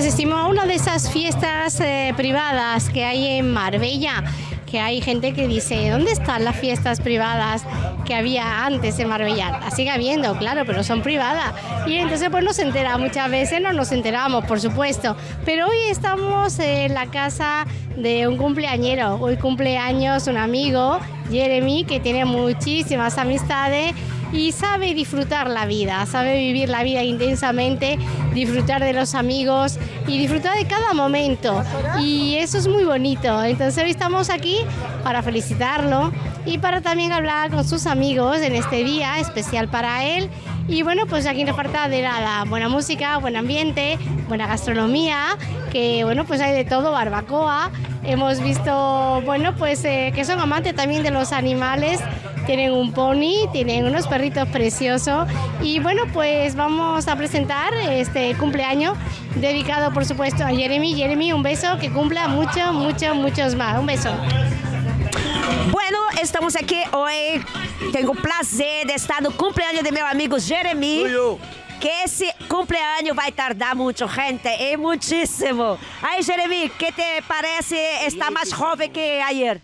asistimos a una de esas fiestas eh, privadas que hay en Marbella, que hay gente que dice, ¿dónde están las fiestas privadas que había antes en Marbella? Las sigue habiendo, claro, pero son privadas. Y entonces pues nos entera, muchas veces no nos enteramos, por supuesto. Pero hoy estamos en la casa de un cumpleañero. Hoy cumpleaños un amigo, Jeremy, que tiene muchísimas amistades y sabe disfrutar la vida, sabe vivir la vida intensamente, disfrutar de los amigos y disfrutar de cada momento. Y eso es muy bonito. Entonces hoy estamos aquí para felicitarlo y para también hablar con sus amigos en este día especial para él. Y bueno, pues aquí no falta de nada, buena música, buen ambiente, buena gastronomía, que bueno, pues hay de todo, barbacoa. Hemos visto, bueno, pues eh, que son amantes también de los animales tienen un pony, tienen unos perritos preciosos y bueno, pues vamos a presentar este cumpleaños dedicado por supuesto a Jeremy. Jeremy, un beso, que cumpla mucho, mucho, muchos más. Un beso. Bueno, estamos aqui hoje. Tenho o prazer de estar no cumpleaños de meu amigo Jeremy. Que esse cumpleaños vai tardar muito, gente, e muitíssimo. Aí, Jeremy, que te parece estar mais jovem que ayer?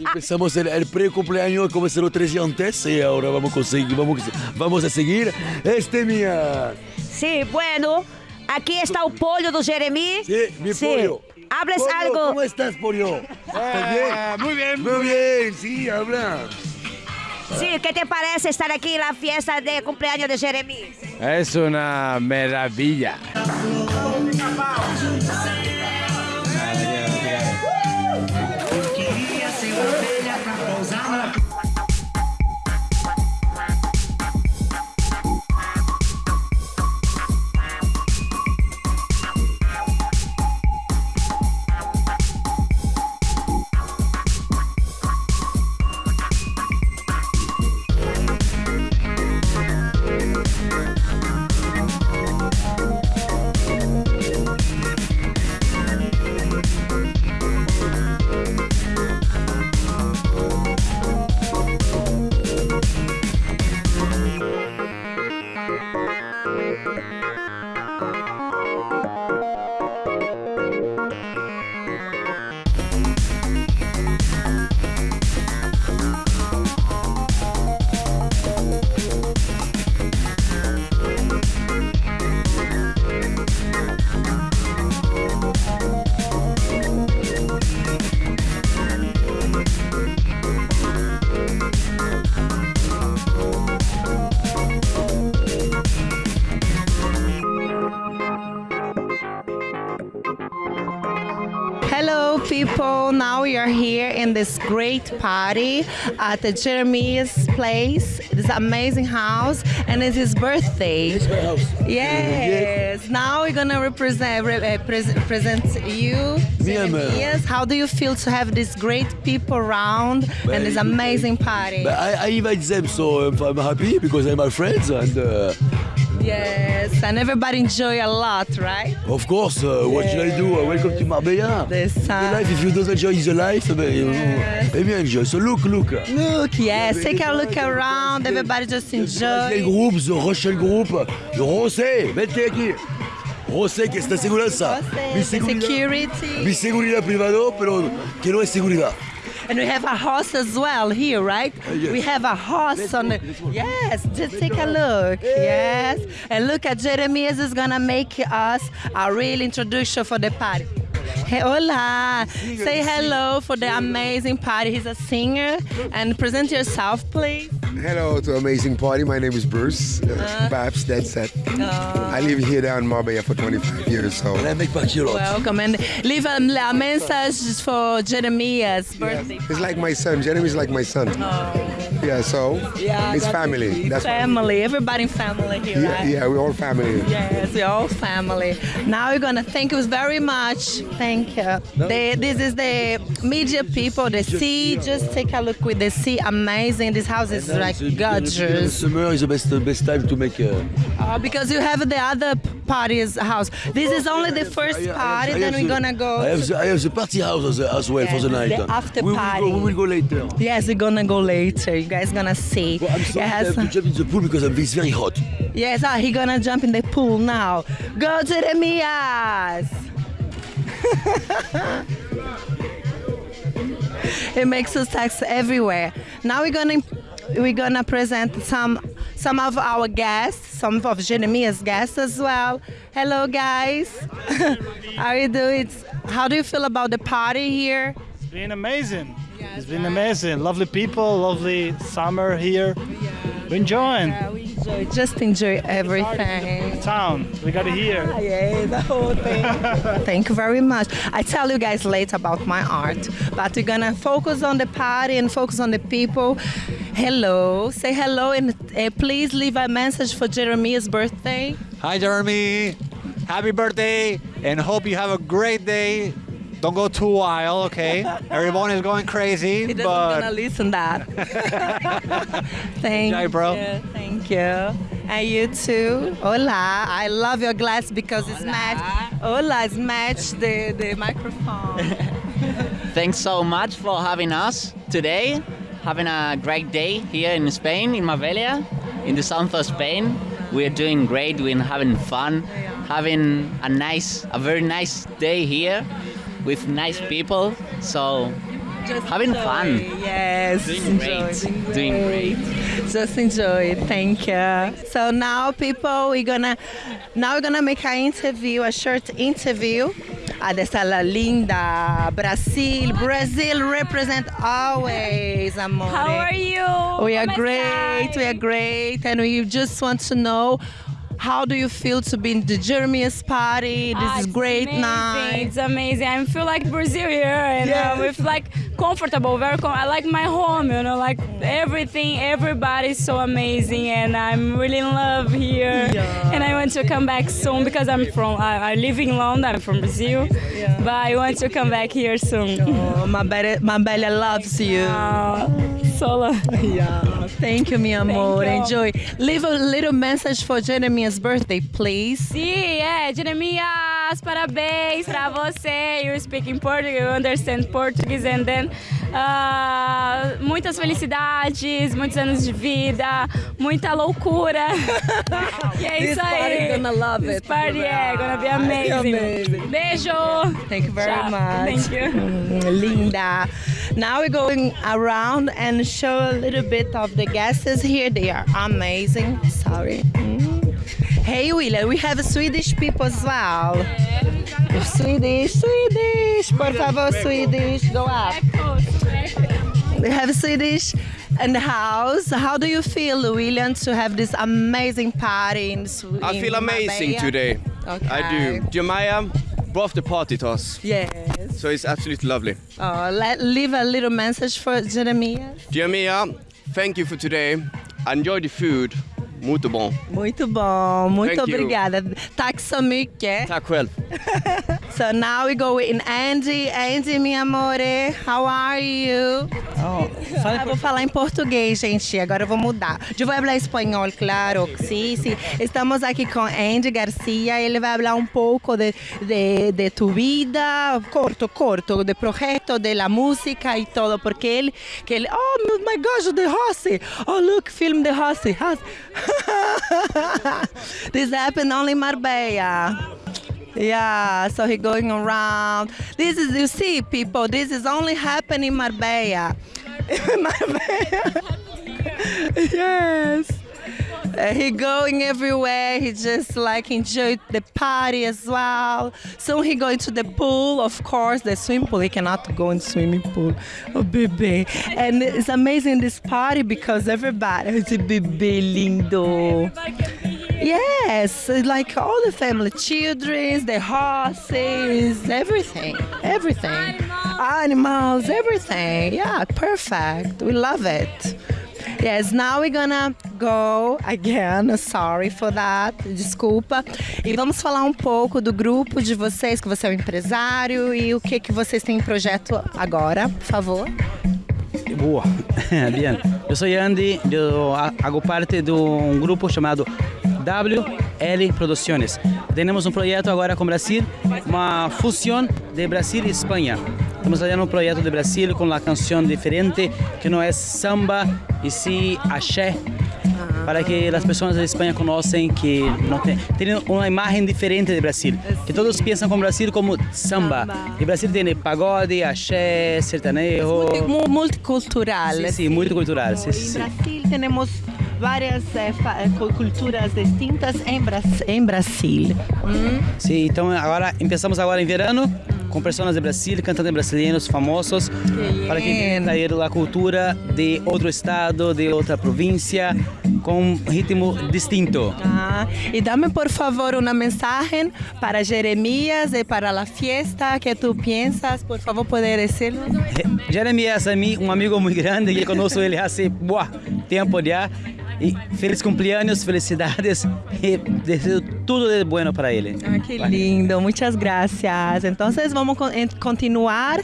Empezamos el, el pre-cumpleaños como se lo tres días antes y ahora vamos a conseguir, vamos, vamos a seguir. Este mía. Sí, bueno, aquí está o pollo do Jeremy. Sí, mi pollo. Hables Pollo, algo. ¿Cómo estás, pollo? ¿Estás bien? muy bien. Muy bien, sí, habla. Sí, ¿qué te parece estar aquí en la fiesta de cumpleaños de Jeremy? Es una maravilla. This great party at the Jeremy's place, this amazing house, and it's his birthday. It's my house. Yes. Now we're gonna represent re- uh, pres- present you, uh, How do you feel to have these great people around and this amazing party? But I, I invite them, so I'm, I'm happy because they're my friends, and uh, Yes, and everybody enjoy a lot, right? of course, uh, what should I do? Uh, welcome to Marbella. The The sun. life, if you don't enjoy the life, Yes. maybe enjoy. So look, look. Look, yes, take a look around. Everybody just enjoy. Group, The Rochelle Group, The Rosé, aqui. Rosé, que. Mi The seguridad. security. Mi seguridad privado, pero que no es seguridad. And we have a horse as well here, right? Uh, yes. We have a horse Let's on go, the. let's go. Yes, just take a look. Yes. And look at Jeremias is gonna make us a real introduction for the party. Hey, hola. Say hello for the amazing party. He's a singer. And present yourself, please. Hello to Amazing Party. My name is Bruce uh, uh-huh. Babs. That's it. Uh-huh. I live here down in Marbella for 25 years. So Elle make partie de l'autre. Welcome. And leave um, a, a message for Jeremias' birthday. it's like my son. Jeremy's like my son. Oh. Yeah. So Yeah, it's that's- family. That's family. Everybody in family here, yeah, right? yeah. We're all family. Yes, we're all family. Now we're gonna thank you very much. Thank you. The, this is the media people, the sea. Just take a look with the sea. Amazing. This house is like gorgeous. Summer is the best, best time to make. Uh, Uh, because you have the other party's house. This is only the first I- I have- party. Then we're gonna go. I have the, I have the party house as, as well for the night. the after we will party. Go, we will go later. Yes, we're gonna go later. You're guys gonna see. Well, I'm sorry It I has- have to jump in the pool because it's very hot. Yes, ah, he gonna jump in the pool now. Go Jeremias! it makes us text everywhere. Now we're gonna we're gonna present some some of our guests, some of Jeremias' guests as well. Hello guys, how you doing? How do you feel about the party here? It's been amazing. It's been amazing. Lovely people, lovely summer here. We're enjoying Yeah, we enjoy, just enjoy everything. town. We got it here. Yeah, the whole thing. Thank you very much. I tell you guys later about my art, but we're gonna focus on the party and focus on the people. Hello, say hello and uh, please leave a message for Jeremy's birthday. Hi, Jeremy. Happy birthday, and hope you have a great day. Don't go too wild, okay? Everyone is going crazy, He doesn't but gonna listen that. Thank Enjoy, bro. you. Thank you. And you too. Hola. I love your glass because it's matched. Hola, it's matched the, the microphone. Thanks so much for having us today. Having a great day here in Spain, in Marbella, in the south of Spain. We're doing great. We're having fun, having a nice, a very nice day here with nice people. So Just Having enjoy. fun. Yes. Doing enjoy, great. Doing great. Just enjoy it. Thank you. So now, people, we're gonna now we're gonna make an interview, a short interview. Ah, la linda Brazil. Brazil represent always, amore. How are you? We are great. We are great, and we just want to know. How do you feel to be in the Jeremiah's party? This Ah, is great amazing. night. It's amazing. I feel like Brazil here, and Yeah. uh, we feel like comfortable, very. Com- I like my home. You know, like everything, everybody's so amazing, and I'm really in love here. Yeah. And I want to come back soon because I'm from. I, I live in London. I'm from Brazil, yeah. but I want to come back here soon. Oh, Mabella, Mabella loves you. Uh, solo. Yeah. Thank you, mi amor. you. Enjoy. Leave a little message for Jeremiah's birthday, please. Sim, é, Jeremias, parabéns pra você. You speak in Portuguese, you understand Portuguese, and then ah, muitas felicidades, muitos anos de vida, muita loucura. e é This isso aí. party gonna love This it. party é gonna be amazing. amazing. Beijo. Thank you very Tchau. much. Thank you. Mm, Linda. Now we're going around and show a little bit of the guests here. They are amazing. Sorry. Hey, William, we have Swedish people as well. Swedish, Swedish. Por favor, Swedish. Go up. We have Swedish in the house. How do you feel, William, to have this amazing party in Sweden? I feel amazing today. Okay. I do. Jeremiah brought the party to us, Yes. so it's absolutely lovely. Oh, let, leave a little message for Jeremiah. Jeremiah, thank you for today. Enjoy the food. Muito bom. Muito bom, muito Thank you. obrigada. Tack så mycket. Tack själv. So now we go in Andy. Andy, mi amore, how are you? Oh, Ah, vou falar em português, gente. Agora eu vou mudar. Eu vou falar espanhol, claro. Sí, sí. Estamos aqui com Andy Garcia. Ele vai falar um pouco de, de, de tu vida, corto, corto, de projeto, de la música e todo. Porque ele, que ele, oh my gosh, the Rossi. Oh, look, film the Rossi. this happened only in Marbella. Yeah, so he going around. This is you see, people. This is only happening in Marbella. Marbella. yes. Uh, he going everywhere. He just like enjoy the party as well. So he going to the pool, of course, the swimming pool. He cannot go in swimming pool. Oh, baby. And it's amazing this party because everybody is a baby lindo. Yes, like all the family, children, the horses, everything, everything, animals, everything. Yeah, perfect. We love it. Yes, now we're gonna go again. Sorry for that. Desculpa. E vamos falar um pouco do grupo de vocês, que você é um empresário e o que que vocês têm em projeto agora, por favor. Boa, bien. Eu sou Andy, eu ha- hago parte de um grupo chamado WL Produções. Temos um projeto agora com Brasil, uma fusão de Brasil e Espanha. estamos fazendo um projeto de Brasil com uma canção diferente, que não é samba, e sim axé, para que as pessoas da Espanha conheçam que não tem, tem uma imagem diferente de Brasil. Que todos pensam com Brasil como samba. E Brasil tem pagode, axé, sertanejo. Mu- Multicultural. Sí, sí, multicultural. Sí, sí, sí. En Brasil tenemos fa- eh, culturas distintas en, Bras- en Brasil. Mm. Sim, então agora começamos agora em verano com pessoas de Brasil, cantantes brasileiros famosos, para que trazer a cultura de outro estado, de outra província, com um ritmo distinto. Ah, y dame por favor una mensaje para Jeremías y para la fiesta que tú piensas. Por favor, puede decirlo. Jeremias é um amigo muito grande, eu conheço ele há tempo já. Feliz cumpleaños, felicidades e desejo tudo de bueno para ele. Ah, qué lindo, muchas gracias. Entonces vamos a con- continuar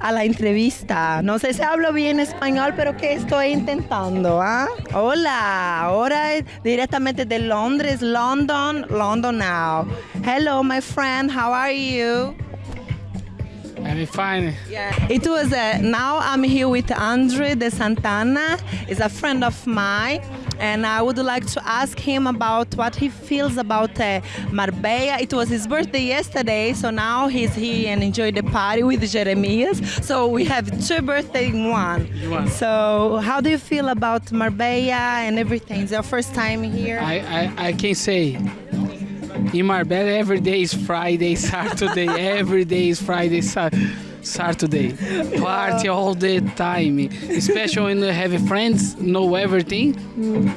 a la entrevista. No sé si hablo bien español, pero que estoy intentando. ¿ah? Hola, ahora es directamente de Londres, London, London now. Hello, my friend, how are you? I'm fine. It was uh, now I'm here with Andre de Santana. Is a friend of mine, and I would like to ask him about what he feels about uh, Marbella. It was his birthday yesterday, so now he's here and enjoy the party with Jeremias. So we have two birthdays in one. One. So how do you feel about Marbella and everything? It's your first time here. I, I, I can say in Marbella every day is Friday, Saturday, every day is Friday, Sa- Saturday. Party all the time. Especially when you have friends, know everything.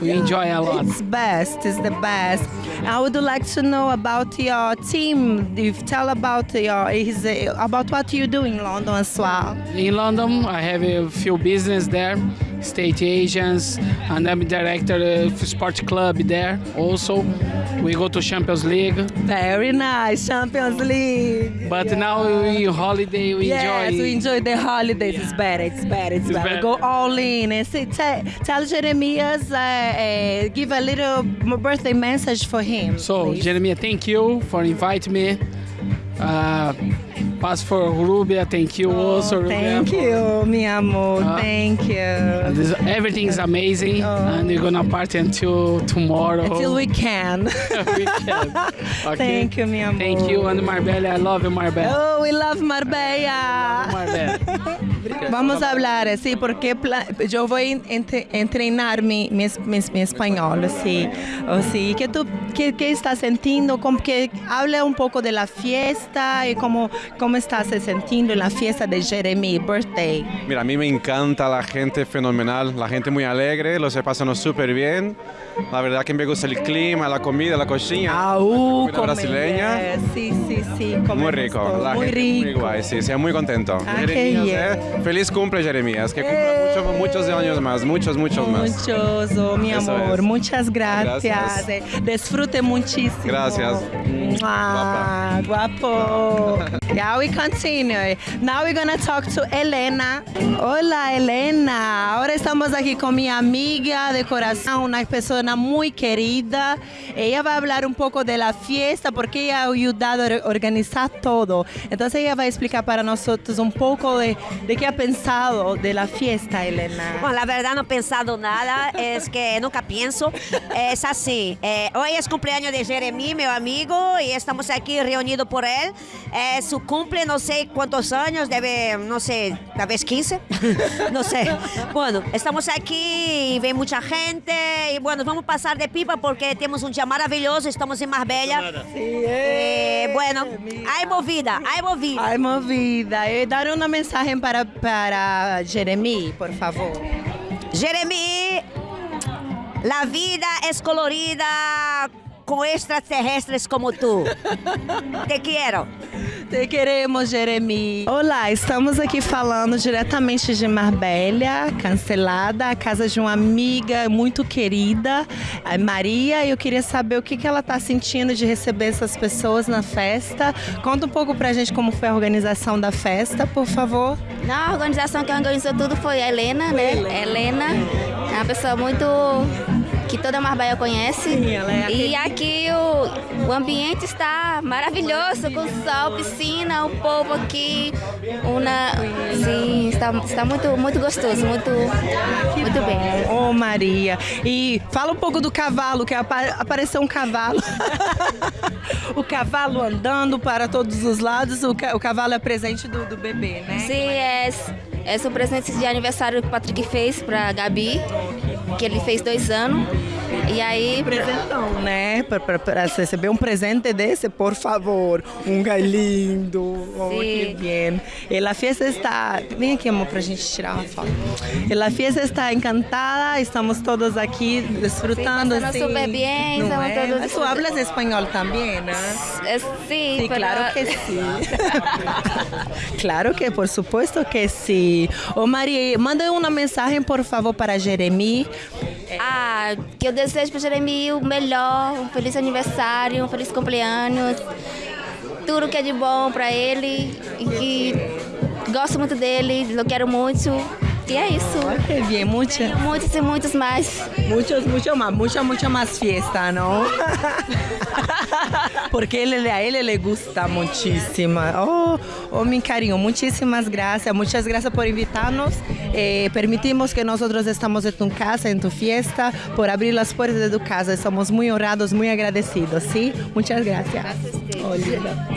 We enjoy a lot. It's best. It's the best. I would like to know about your team. If tell about your uh, about what you do in London as well. In London, I have a few business there, state agents, and I'm director of sport club there. Also, we go to Champions League. Very nice, Champions League. But now we holiday, we yes, enjoy. we enjoy the holidays. It's better. It's better. It's, It's better. better. Go all in and say, tell, tell Jeremias, uh, uh, give a little birthday message for him. So, Jeremiah, thank you for inviting me. Uh, pass for Rubia, thank you also. Rubia. Oh, Thank you, mi amor. Uh, Thank you. This, everything is amazing, and we're gonna party until tomorrow. Until we can. we can. Okay? Thank you, mi amor. Thank you, and Marbella. I love you, Marbella. Oh, we love Marbella. Vamos a hablar, sí, porque yo voy a entre- entrenar mi, mi, mi, mi español, sí. Oh, sí. ¿Qué tú qué, qué estás sintiendo? Como que habla un poco de la fiesta y cómo, cómo estás sintiendo en la fiesta de Jeremy, birthday. Mira, a mí me encanta la gente fenomenal, la gente muy alegre, lo se pasan súper bien. La verdad que me gusta el clima, la comida, la cocina. la comida brasileña. Eh, Sí, sí, sí. Muy rico, la muy gente muy rico. guay, sí, sí, muy contento. Ah, qué bien. eh, Feliz cumple, Jeremías, que cumpla muchos, muchos años más, muchos, muchos más. Muchos, oh, mi Eso amor, es. muchas gracias. Gracias. Eh, Disfrute muchísimo. Gracias. Mua, guapo. yeah, we continue. Now we're gonna talk to Elena. Hola, Elena. Ahora estamos aquí con mi amiga de corazón, una persona muy querida. Ella va a hablar un poco de la fiesta porque ella ha ayudado a or- organizar todo. Entonces ella va a explicar para nosotros un poco de, de qué ha pensado de la fiesta, Elena. Bom, la verdad no he pensado nada, es que nunca pienso. Es así, eh, hoy es cumpleaños de Jeremy, meu amigo, y estamos aquí reunidos por él. Eh, su cumple, no sé cuántos años, debe, no sé, tal vez 15, no sé. Bueno, estamos aquí y ve mucha gente, y bueno, vamos a pasar de pipa porque tenemos un día maravilloso, estamos en Marbella. Eh, bueno, hay movida, hay movida. Hay movida. Eh, dar una mensaje para, para Jeremy, por favor. Jeremy, la vida es colorida con extraterrestres como tú. Te quiero. Te queremos, Jeremy. Olá, estamos aqui falando diretamente de Marbella, cancelada, a casa de uma amiga muito querida, a Maria. E eu queria saber o que, que ela está sentindo de receber essas pessoas na festa. Conta um pouco pra gente como foi a organização da festa, por favor. Na organização que organizou tudo foi a Helena, né? Helena. é uma pessoa muito que toda Marbella conhece. é e aqui o, o ambiente está maravilhoso, com sol, piscina, o povo aqui. Uma, sim, está, está muito, muito gostoso, muito, muito bem. Oh, Maria. E fala um pouco do cavalo, que apa- apareceu um cavalo. o cavalo andando para todos os lados. O, ca- o cavalo é presente do, do bebê, né? Sim, é, é o presente de aniversário que o Patrick fez para Gabi, que ele fez dois anos. E aí. Presentão, né? Para receber um presente desse, por favor. Um lindo. Oh, que Sim. bem. E a festa está. Vem aqui, amor, para a gente tirar uma foto. E a festa está encantada, estamos todos aqui desfrutando. Sí, pasando assim, súper bien, não estamos é? todos Mas tu hablas espanhol também, né? É, sim, Sí, pero- claro que sí. claro que, por supuesto que sí. Ô Maria, manda uma mensagem, por favor, para Jeremy. Ah, que eu desejo para Jeremy o melhor, um feliz aniversário, um feliz cumpleaños, tudo que é de bom para ele e que gosto muito dele, eu quero muito. E é isso. Que bien, muchas. Muitos e muitos mais. Muchos, mucho más, mucha, mucha más fiesta, ¿no? Porque ele, a él le gusta muchísimo. Oh, oh, mi cariño, muchísimas gracias. Muchas gracias por invitarnos. Eh, permitimos que nosotros estamos en tu casa, en tu fiesta, por abrir las puertas de tu casa. Estamos muy honrados, muy agradecidos, ¿sí? Muchas gracias. Oh, linda.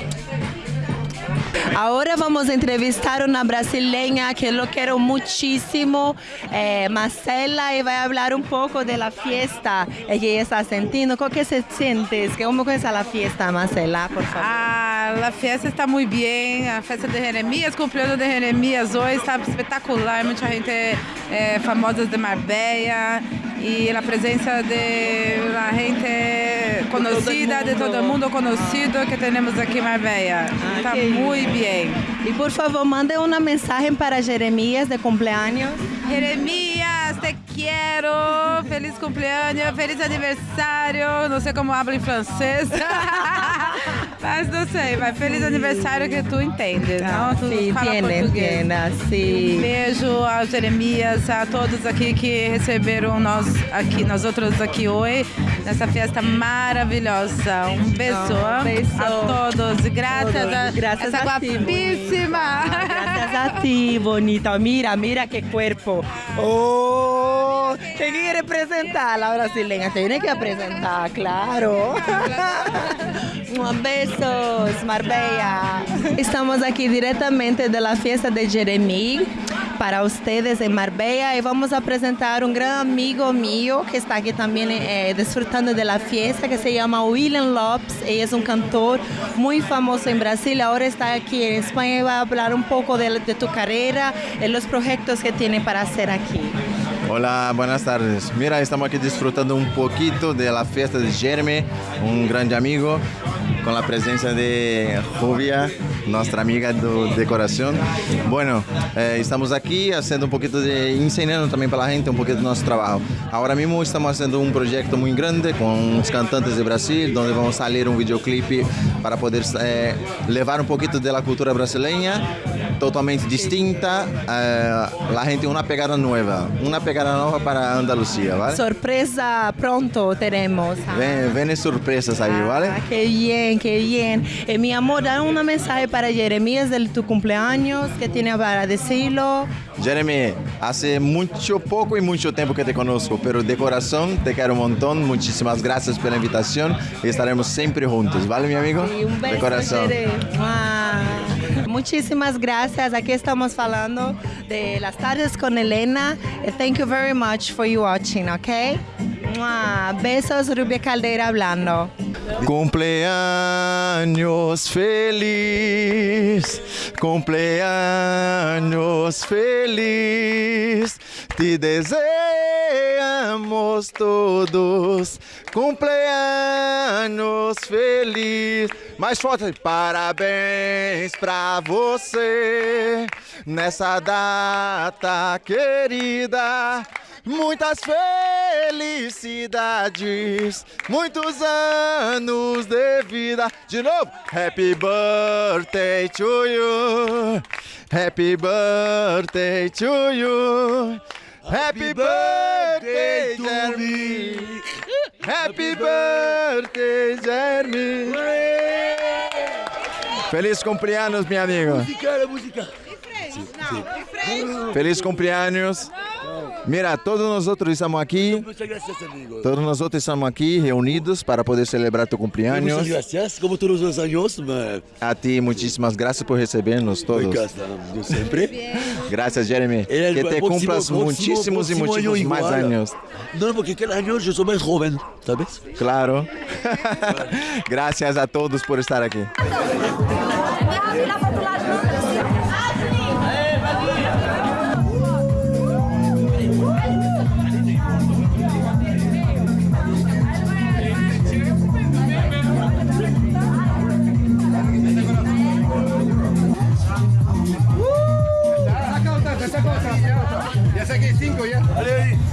Ahora vamos a entrevistar una brasileña que lo quiero muchísimo, eh, Marcela, y va a hablar un poco de la fiesta que está sintiendo. ¿Cómo que se sientes? ¿Cómo comienza la fiesta, Marcela, por favor? Ah, a festa está muito bem, a festa de Jeremias, cumpleaños de Jeremias hoje está espetacular, muita gente eh, famosa de Marbella e a presença de la gente conhecida, de todo mundo conhecido que temos aqui em Marbella. Está muito bem. Y por favor, mande una mensaje para Jeremías de cumpleaños. Jeremias, te quero! Feliz cumpleaños, feliz aniversário. Não sei como habla em francês. mas não sei, mas feliz aniversário que tu entende, não? Tu sí, fala tiene, português. tiene, sí. Beijo ao Jeremias, a todos aqui que receberam nós aqui, nós outros aqui hoje, nessa festa maravilhosa. Um beijo, Um beijo. a todos. Graças Todos. a Gracias essa a ti, guapíssima. Gracias a ti, bonita. Mira, mira qué cuerpo. Oh, te quiere presentar la brasileña. Te tiene que presentar, claro. Un besos, Marbella. Estamos aquí directamente de la fiesta de Jeremy para ustedes en Marbella y vamos a presentar un gran amigo mío que está aquí también eh, disfrutando de la fiesta que se llama William Lopes. Él es un cantor muy famoso en Brasil, ahora está aquí en España y va a hablar un poco de, de tu carrera y los proyectos que tiene para hacer aquí. Hola, buenas tardes. Mira, estamos aquí disfrutando un poquito de la fiesta de Jeremy, un grande amigo, con la presencia de Rubia, nuestra amiga do- de corazón. Bueno, eh, estamos aquí haciendo un poquito de, enseñando también para la gente un poquito de nuestro trabajo. Ahora mismo estamos haciendo un proyecto muy grande con unos cantantes de Brasil, donde vamos a salir un videoclip para poder eh, levar un la cultura brasileña totalmente distinta, eh, la gente una pegada nueva, una pegada nueva para Andalucía, ¿vale? Sorpresa pronto tenemos. Ven, ven sorpresas ahí, ¿vale? Ah, qué bien, qué bien. Eh, mi amor, da un mensaje para Jeremías de tu cumpleaños, que tiene para decirlo. Jeremy, hace mucho poco y mucho tiempo que te conozco, pero de corazón te quiero un montón. Muchísimas gracias por la invitación y estaremos siempre juntos, ¿vale, mi amigo? Y un beso, de corazón. Muchísimas gracias. Aquí estamos hablando de las tardes con Elena. Eh, Thank you very much for you watching, okay? Besos, Rubia Caldeira hablando. Cumpleaños feliz, cumpleaños feliz, te deseamos todos. Cumpleaños feliz. Mais forte, parabéns pra você nessa data querida. Muitas felicidades, muitos anos de vida. De novo, Happy birthday to you. Happy birthday to you. Happy birthday, Jeremy! Happy birthday, Jeremy! Feliz cumpleaños, mi amigo. Música, la música. Feliz cumpleaños. Mira, todos nosotros estamos aquí. Muchas gracias, amigo. Todos nosotros estamos aquí reunidos para poder celebrar tu cumpleaños. Muchas gracias, como todos los años. ma- A ti, muchísimas gracias por recebernos todos. Siempre. Gracias, Jeremy. Que te próximo año muchísimos más igual. años. No, porque cada año yo soy más joven, ¿sabes? Claro. gracias a todos por estar aquí. ya. Dale.